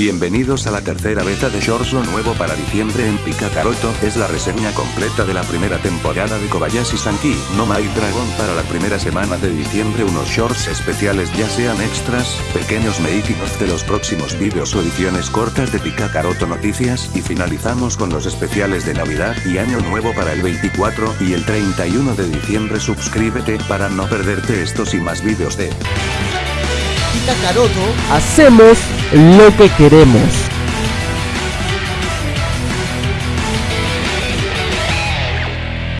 Bienvenidos a la tercera beta de Shorts lo nuevo para diciembre en Pikacaroto, es la reseña completa de la primera temporada de Kobayashi Sanki, no My Dragon para la primera semana de diciembre. Unos shorts especiales ya sean extras, pequeños making of de los próximos vídeos o ediciones cortas de Pikacaroto noticias. Y finalizamos con los especiales de Navidad y Año Nuevo para el 24 y el 31 de diciembre. Suscríbete para no perderte estos y más vídeos de Pikacaroto hacemos lo que queremos.